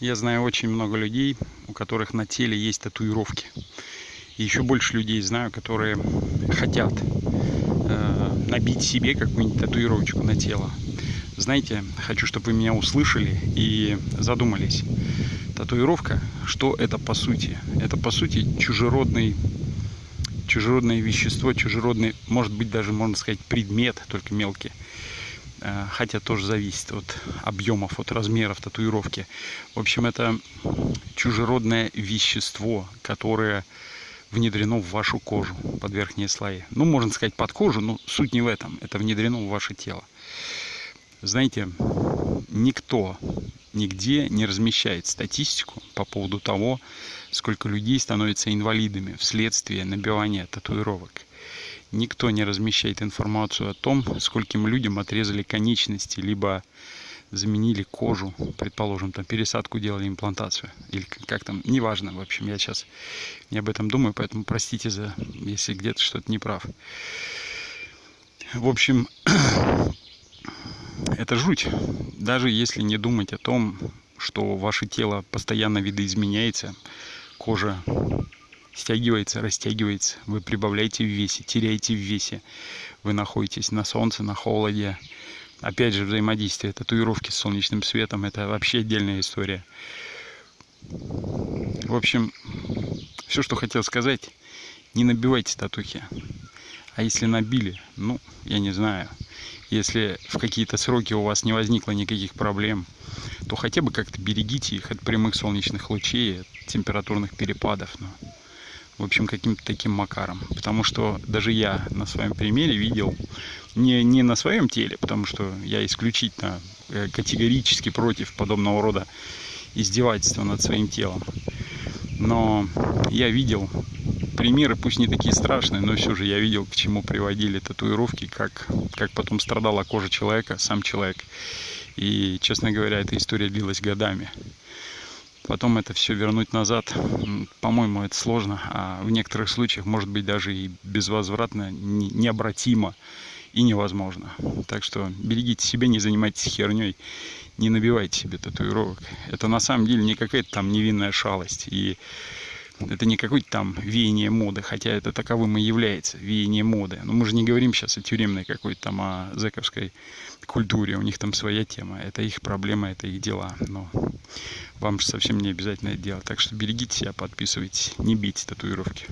Я знаю очень много людей, у которых на теле есть татуировки. И еще больше людей знаю, которые хотят э, набить себе какую-нибудь татуировочку на тело. Знаете, хочу, чтобы вы меня услышали и задумались. Татуировка, что это по сути? Это по сути чужеродный, чужеродное вещество, чужеродный, может быть даже, можно сказать, предмет, только мелкий хотя тоже зависит от объемов, от размеров татуировки. В общем, это чужеродное вещество, которое внедрено в вашу кожу под верхние слои. Ну, можно сказать, под кожу, но суть не в этом. Это внедрено в ваше тело. Знаете, никто нигде не размещает статистику по поводу того, сколько людей становятся инвалидами вследствие набивания татуировок никто не размещает информацию о том, скольким людям отрезали конечности, либо заменили кожу, предположим, там пересадку делали, имплантацию, или как там, неважно, в общем, я сейчас не об этом думаю, поэтому простите за, если где-то что-то не прав. В общем, это жуть, даже если не думать о том, что ваше тело постоянно видоизменяется, кожа стягивается, растягивается, вы прибавляете в весе, теряете в весе, вы находитесь на солнце, на холоде. Опять же, взаимодействие татуировки с солнечным светом, это вообще отдельная история. В общем, все, что хотел сказать, не набивайте татухи. А если набили, ну, я не знаю, если в какие-то сроки у вас не возникло никаких проблем, то хотя бы как-то берегите их от прямых солнечных лучей, от температурных перепадов. Ну в общем, каким-то таким макаром. Потому что даже я на своем примере видел, не, не на своем теле, потому что я исключительно э, категорически против подобного рода издевательства над своим телом. Но я видел примеры, пусть не такие страшные, но все же я видел, к чему приводили татуировки, как, как потом страдала кожа человека, сам человек. И, честно говоря, эта история длилась годами потом это все вернуть назад, по-моему, это сложно, а в некоторых случаях может быть даже и безвозвратно, необратимо и невозможно. Так что берегите себя, не занимайтесь херней, не набивайте себе татуировок. Это на самом деле не какая-то там невинная шалость. И это не какое-то там веяние моды, хотя это таковым и является, веяние моды. Но мы же не говорим сейчас о тюремной какой-то там, о зэковской культуре, у них там своя тема. Это их проблема, это их дела. Но вам же совсем не обязательно это делать. Так что берегите себя, подписывайтесь, не бейте татуировки.